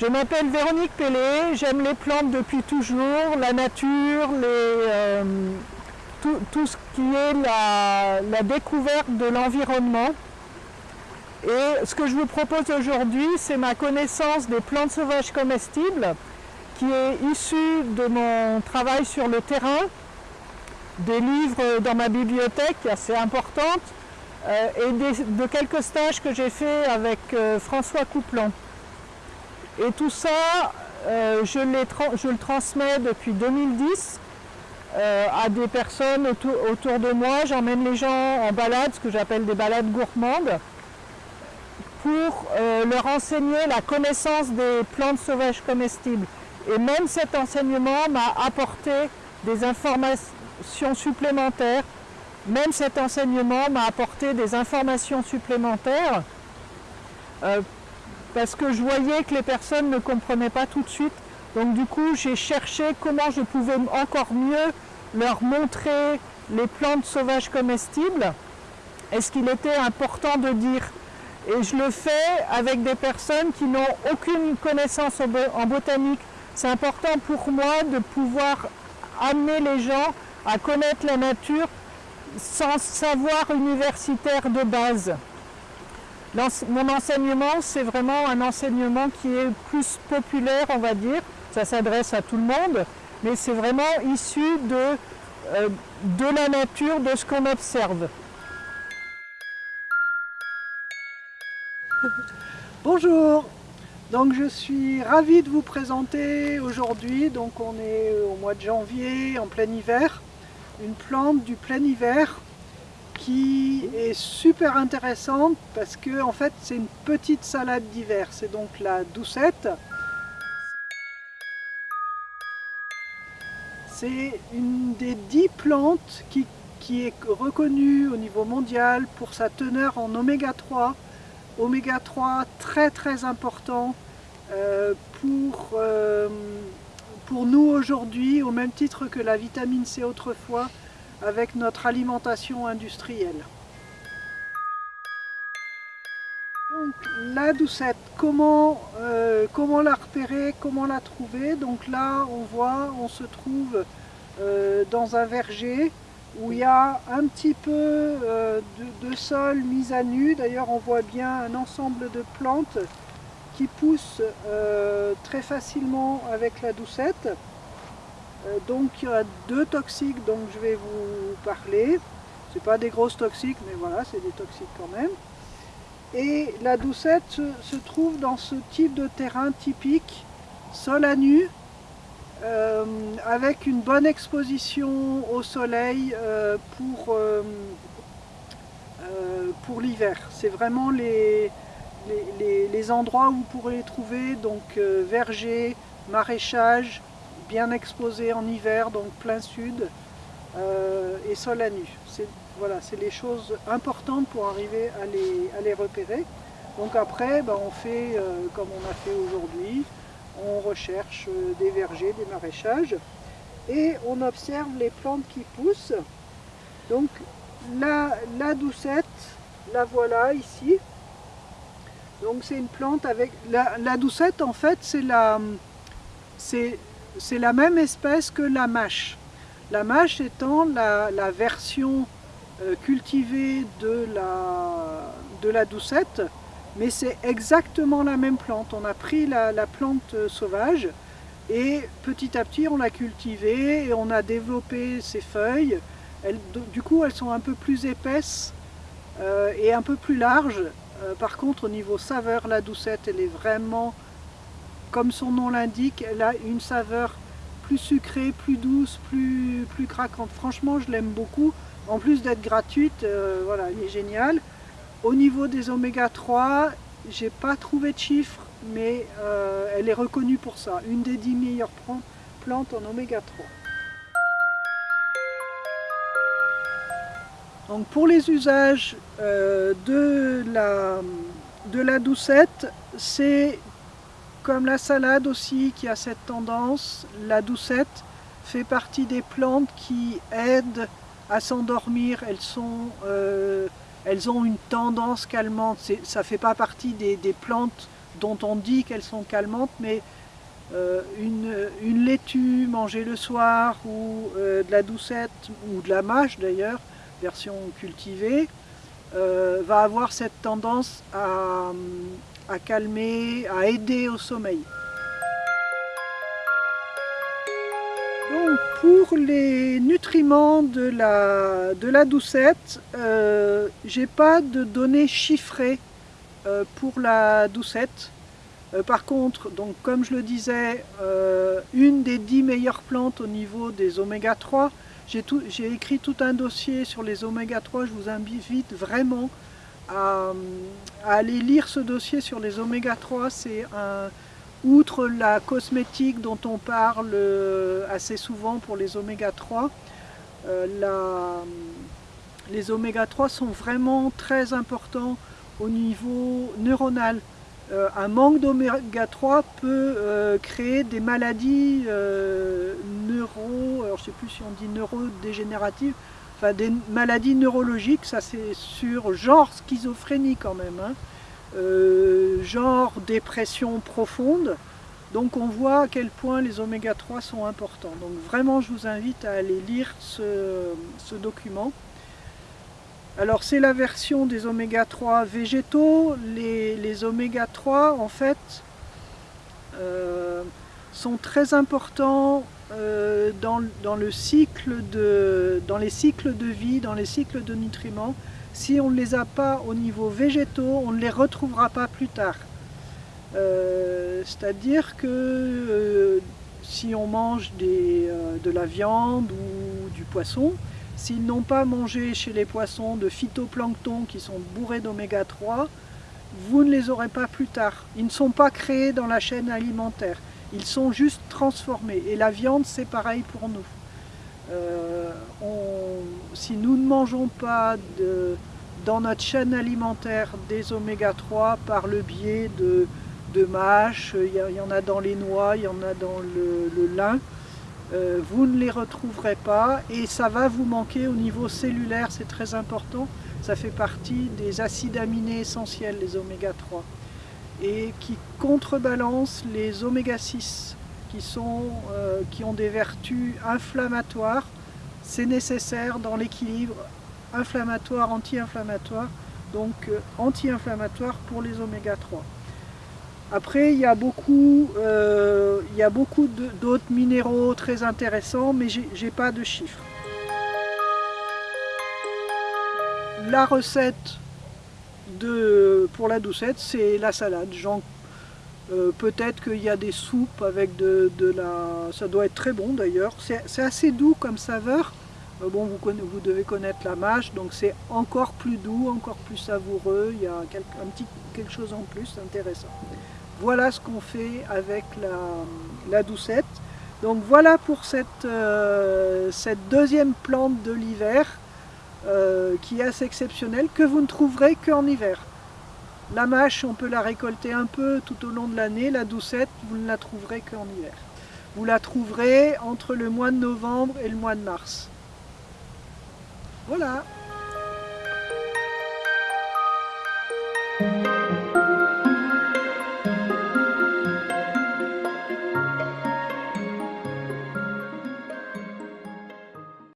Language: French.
Je m'appelle Véronique Pellet, j'aime les plantes depuis toujours, la nature, euh, tout, ce qui est la, découverte de l'environnement. Et ce que je vous propose aujourd'hui, c'est ma connaissance des plantes sauvages comestibles qui est issue de mon travail sur le terrain, des livres dans ma bibliothèque assez importante euh, et de quelques stages que j'ai fait avec euh, François Couplan. Et tout ça, euh, je, le transmets depuis 2010 euh, à des personnes autour, de moi. J'emmène les gens en balade, ce que j'appelle des balades gourmandes, pour euh, leur enseigner la connaissance des plantes sauvages comestibles. Et même cet enseignement m'a apporté des informations supplémentaires. Même cet enseignement m'a apporté des informations supplémentaires parce que je voyais que les personnes ne comprenaient pas tout de suite. Donc du coup, j'ai cherché comment je pouvais encore mieux leur montrer les plantes sauvages comestibles et ce qu'il était important de dire? Et je le fais avec des personnes qui n'ont aucune connaissance en botanique. C'est important pour moi de pouvoir amener les gens à connaître la nature sans savoir universitaire de base. Mon enseignement, c'est vraiment un enseignement qui est plus populaire, on va dire. Ça s'adresse à tout le monde, mais c'est vraiment issu de, euh, la nature, de ce qu'on observe. Bonjour, donc je suis ravie de vous présenter aujourd'hui, donc on est au mois de janvier, en plein hiver, une plante du plein hiver qui est super intéressante parce que en fait c'est une petite salade d'hiver, c'est donc la doucette. C'est une des dix plantes qui, est reconnue au niveau mondial pour sa teneur en oméga 3. Oméga 3 très très important euh, pour, euh, pour nous aujourd'hui, au même titre que la vitamine C autrefois, avec notre alimentation industrielle. Donc, la doucette, comment, euh, comment la repérer, comment la trouver? Donc là, on voit, on se trouve euh, dans un verger où il y a un petit peu euh, de, de, sol mis à nu. D'ailleurs, on voit bien un ensemble de plantes qui poussent très facilement avec la doucette. Euh, donc il y a deux toxiques dont je vais vous parler. Ce pas des grosses toxiques, mais voilà, c'est des toxiques quand même. Et la doucette se, trouve dans ce type de terrain typique, sol à nu, euh, avec une bonne exposition au soleil euh, pour, l'hiver. C'est vraiment les, endroits où vous pourrez les trouver, donc verger, maraîchage, bien exposé en hiver, donc plein sud, euh, et sol à nu. C'est voilà, les choses importantes pour arriver à les, à les repérer. Donc après, ben, on fait euh, comme on a fait aujourd'hui, on recherche euh, des vergers, des maraîchages, et on observe les plantes qui poussent. Donc la, la doucette, la voilà ici. Donc c'est une plante avec... La, la doucette, en fait, c'est la... C'est c'est la même espèce que la mâche. La mâche étant la, version euh, cultivée de la, doucette, mais c'est exactement la même plante. On a pris la, plante sauvage et petit à petit on l'a cultivée et on a développé ses feuilles. du coup elles sont un peu plus épaisses euh, et un peu plus larges. Euh, par contre au niveau saveur, la doucette elle est vraiment comme son nom l'indique, elle a une saveur plus sucrée, plus douce, plus, craquante. Franchement, je l'aime beaucoup. En plus d'être gratuite, euh, voilà, elle est géniale. Au niveau des oméga 3, j'ai pas trouvé de chiffres, mais euh, elle est reconnue pour ça. Une des 10 meilleures plantes en oméga 3. Donc pour les usages euh, de la doucette, c'est comme la salade aussi qui a cette tendance, la doucette fait partie des plantes qui aident à s'endormir. Elles, euh, elles ont une tendance calmante. Ça ne fait pas partie des, plantes dont on dit qu'elles sont calmantes, mais une, laitue mangée le soir ou de la doucette ou de la mâche d'ailleurs, version cultivée, va avoir cette tendance à, à calmer, à aider au sommeil. Donc pour les nutriments de la, de la doucette, euh, j'ai pas de données chiffrées euh, pour la doucette. Euh, par contre, donc comme je le disais, une des dix meilleures plantes au niveau des oméga 3, j'ai écrit tout un dossier sur les oméga 3, je vous invite vraiment à, aller lire ce dossier sur les oméga 3, c'est un Outre la cosmétique dont on parle euh, assez souvent pour les oméga 3, euh, les oméga 3 sont vraiment très importants au niveau neuronal. Euh, un manque d'oméga 3 peut créer des maladies neuro, sais plus si on dit neurodégénératives, des maladies neurologiques, ça c'est sur genre schizophrénie quand même. Hein. Euh, genre dépression profonde. Donc on voit à quel point les oméga 3 sont importants. Donc vraiment je vous invite à aller lire ce, document. Alors c'est la version des oméga 3 végétaux. Les, oméga 3 en fait euh, sont très importants euh, dans, le cycle de, dans les cycles de vie, dans les cycles de nutriments. Si on ne les a pas au niveau végétaux, on ne les retrouvera pas plus tard. Euh, c'est-à-dire que euh, si on mange de la viande ou du poisson, s'ils n'ont pas mangé chez les poissons de phytoplancton qui sont bourrés d'oméga 3, vous ne les aurez pas plus tard. Ils ne sont pas créés dans la chaîne alimentaire, ils sont juste transformés. Et la viande, c'est pareil pour nous. si nous ne mangeons pas dans notre chaîne alimentaire des oméga 3 par le biais de, de mâches, il y, en a dans les noix, il y en a dans le, lin, euh, vous ne les retrouverez pas et ça va vous manquer au niveau cellulaire, c'est très important, ça fait partie des acides aminés essentiels, les oméga 3, et qui contrebalancent les oméga 6 qui, sont, euh, qui ont des vertus inflammatoires, c'est nécessaire dans l'équilibre inflammatoire, anti-inflammatoire, donc euh, anti-inflammatoire pour les oméga 3. Après, il y a beaucoup, euh, il y a beaucoup d'autres minéraux très intéressants, mais j'ai pas de chiffres. La recette pour la doucette, c'est la salade. Euh, Peut-être qu'il y a des soupes avec de, la... Ça doit être très bon d'ailleurs. C'est assez doux comme saveur. Euh, bon, vous, devez connaître la mâche, donc c'est encore plus doux, encore plus savoureux, il y a un petit quelque chose en plus intéressant. Voilà ce qu'on fait avec la, doucette. Donc voilà pour cette, euh, cette deuxième plante de l'hiver euh, qui est assez exceptionnelle, que vous ne trouverez qu'en hiver. La mâche, on peut la récolter un peu tout au long de l'année, la doucette, vous ne la trouverez qu'en hiver. Vous la trouverez entre le mois de novembre et le mois de mars. Voilà